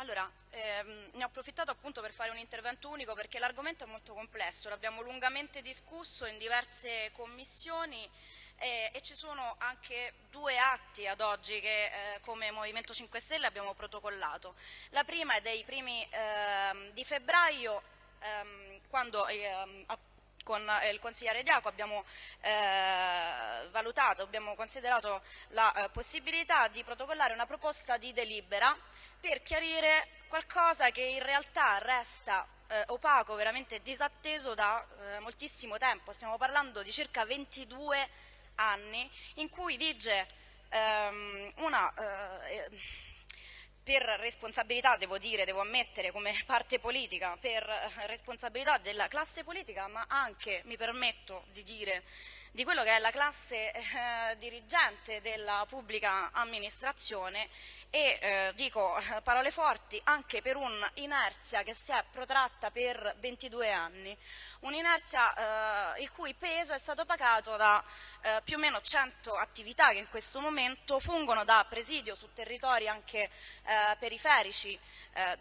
Allora, ehm, ne ho approfittato appunto per fare un intervento unico perché l'argomento è molto complesso, l'abbiamo lungamente discusso in diverse commissioni eh, e ci sono anche due atti ad oggi che eh, come Movimento 5 Stelle abbiamo protocollato. La prima è dei primi eh, di febbraio ehm, quando ehm, con il consigliere Diaco abbiamo eh, valutato, abbiamo considerato la eh, possibilità di protocollare una proposta di delibera per chiarire qualcosa che in realtà resta eh, opaco, veramente disatteso da eh, moltissimo tempo. Stiamo parlando di circa 22 anni in cui vige ehm, una eh, per responsabilità, devo dire, devo ammettere come parte politica, per responsabilità della classe politica, ma anche, mi permetto di dire, di quello che è la classe eh, dirigente della pubblica amministrazione e eh, dico eh, parole forti anche per un'inerzia che si è protratta per 22 anni, un'inerzia eh, il cui peso è stato pagato da eh, più o meno 100 attività che in questo momento fungono da presidio su territori anche eh, periferici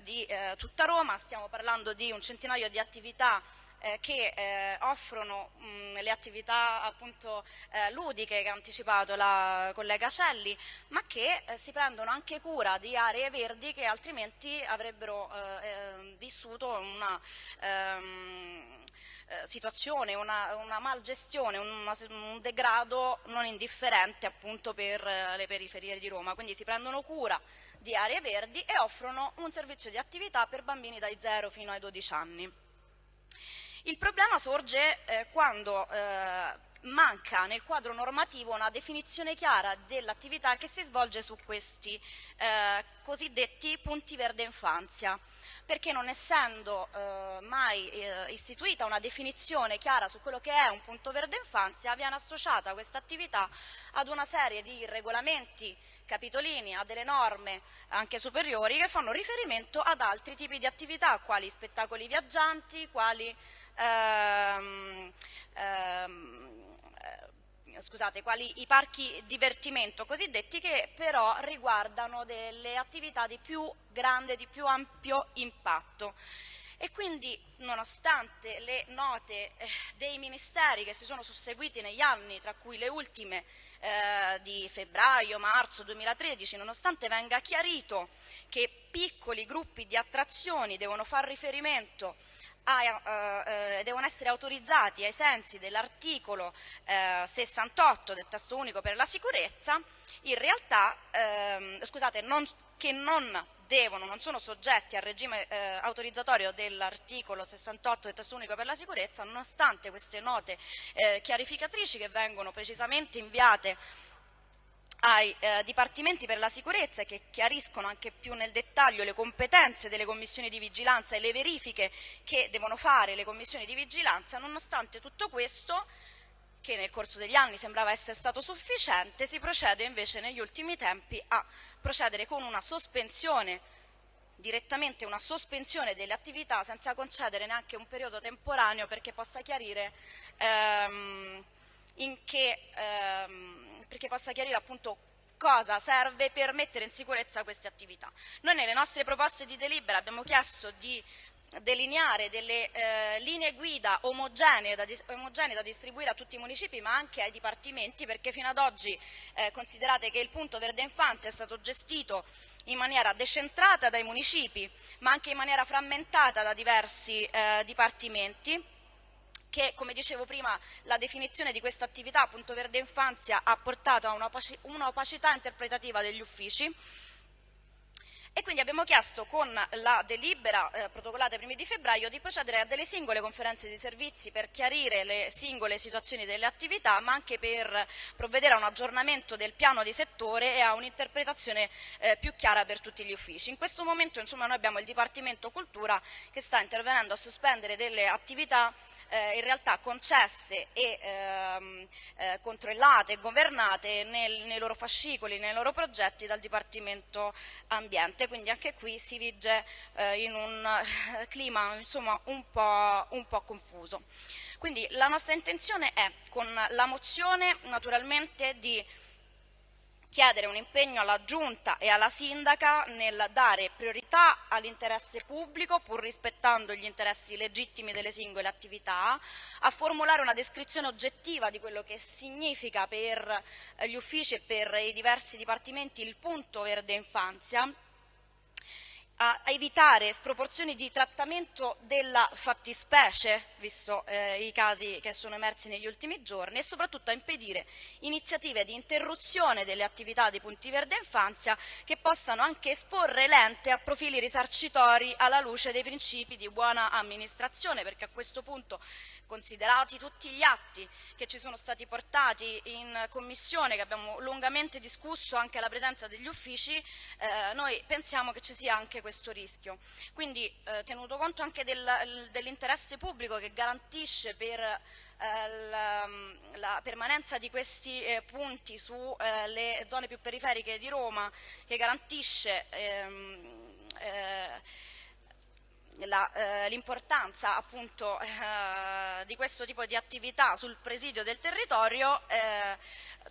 di tutta Roma, stiamo parlando di un centinaio di attività eh, che eh, offrono mh, le attività appunto, eh, ludiche che ha anticipato la collega Celli, ma che eh, si prendono anche cura di aree verdi che altrimenti avrebbero eh, eh, vissuto una ehm, situazione, una, una malgestione, una, un degrado non indifferente appunto per le periferie di Roma. Quindi si prendono cura di aree verdi e offrono un servizio di attività per bambini dai 0 fino ai 12 anni. Il problema sorge eh, quando eh, manca nel quadro normativo una definizione chiara dell'attività che si svolge su questi eh, cosiddetti punti verde infanzia, perché non essendo eh, mai eh, istituita una definizione chiara su quello che è un punto verde infanzia, viene associata questa attività ad una serie di regolamenti capitolini, a delle norme anche superiori che fanno riferimento ad altri tipi di attività, quali spettacoli viaggianti, quali ehm, ehm, eh, scusate, quali i parchi divertimento cosiddetti che però riguardano delle attività di più grande, di più ampio impatto. E quindi, nonostante le note eh, dei ministeri che si sono susseguiti negli anni, tra cui le ultime eh, di febbraio, marzo 2013, nonostante venga chiarito che piccoli gruppi di attrazioni devono far riferimento a, eh, eh, devono essere autorizzati ai sensi dell'articolo eh, 68 del testo unico per la sicurezza, in realtà, ehm, scusate, non, che non devono, non sono soggetti al regime eh, autorizzatorio dell'articolo 68 del testo unico per la sicurezza, nonostante queste note eh, chiarificatrici che vengono precisamente inviate ai eh, dipartimenti per la sicurezza che chiariscono anche più nel dettaglio le competenze delle commissioni di vigilanza e le verifiche che devono fare le commissioni di vigilanza, nonostante tutto questo, che nel corso degli anni sembrava essere stato sufficiente, si procede invece negli ultimi tempi a procedere con una sospensione direttamente una sospensione delle attività senza concedere neanche un periodo temporaneo perché possa chiarire ehm, in che ehm, perché possa chiarire appunto cosa serve per mettere in sicurezza queste attività. Noi nelle nostre proposte di delibera abbiamo chiesto di delineare delle eh, linee guida omogenee da, omogenee da, distribuire a tutti i municipi ma anche ai dipartimenti perché fino ad oggi eh, considerate che il punto verde infanzia è stato gestito in maniera decentrata dai municipi ma anche in maniera frammentata da diversi eh, dipartimenti che, come dicevo prima, la definizione di questa attività, punto verde infanzia, ha portato a un'opacità interpretativa degli uffici e quindi abbiamo chiesto con la delibera eh, protocollata ai primi di febbraio di procedere a delle singole conferenze di servizi per chiarire le singole situazioni delle attività ma anche per provvedere a un aggiornamento del piano di settore e a un'interpretazione eh, più chiara per tutti gli uffici. In questo momento insomma, noi abbiamo il Dipartimento Cultura che sta intervenendo a sospendere delle attività eh, in realtà concesse e ehm, eh, controllate e governate nel, nei loro fascicoli, nei loro progetti dal Dipartimento Ambiente, quindi anche qui si vige eh, in un eh, clima insomma, un, po', un po' confuso. Quindi la nostra intenzione è, con la mozione naturalmente, di chiedere un impegno alla Giunta e alla Sindaca nel dare priorità all'interesse pubblico, pur rispettando gli interessi legittimi delle singole attività, a formulare una descrizione oggettiva di quello che significa per gli uffici e per i diversi dipartimenti il punto verde infanzia a evitare sproporzioni di trattamento della fattispecie, visto eh, i casi che sono emersi negli ultimi giorni, e soprattutto a impedire iniziative di interruzione delle attività dei punti verde infanzia che possano anche esporre l'ente a profili risarcitori alla luce dei principi di buona amministrazione, perché a questo punto, considerati tutti gli atti che ci sono stati portati in commissione, che abbiamo lungamente discusso anche alla presenza degli uffici, eh, noi pensiamo che ci sia anche questo questo rischio. Quindi eh, tenuto conto anche del, dell'interesse pubblico che garantisce per eh, la, la, permanenza di questi eh, punti sulle eh, zone più periferiche di Roma, che garantisce ehm, eh, eh, l'importanza appunto eh, di questo tipo di attività sul presidio del territorio, eh,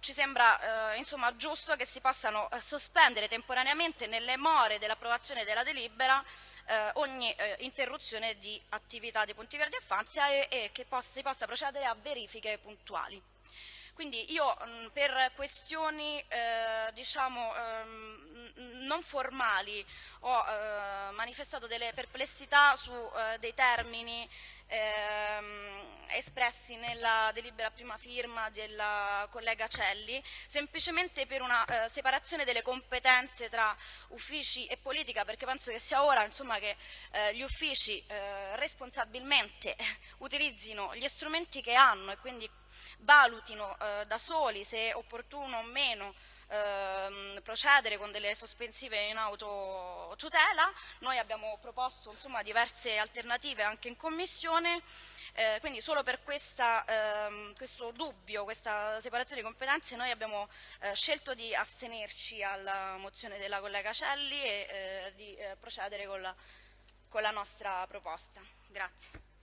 ci sembra eh, insomma, giusto che si possano eh, sospendere temporaneamente nelle more dell'approvazione della delibera eh, ogni interruzione di attività di punti verdi infanzia e, e che possa, si possa procedere a verifiche puntuali. Quindi io mh, per questioni eh, diciamo, ehm, non formali. Ho eh, manifestato delle perplessità su eh, dei termini ehm, espressi nella delibera prima firma della collega Celli, semplicemente per una eh, separazione delle competenze tra uffici e politica, perché penso che sia ora insomma, che eh, gli uffici eh, responsabilmente utilizzino gli strumenti che hanno e quindi valutino eh, da soli se è opportuno o meno ehm, procedere con delle sospensive in autotutela. Noi abbiamo proposto insomma, diverse alternative anche in Commissione, eh, quindi solo per questa, ehm, questo dubbio, questa separazione di competenze noi abbiamo eh, scelto di astenerci alla mozione della collega Celli e eh, di eh, procedere con la, con la nostra proposta. Grazie.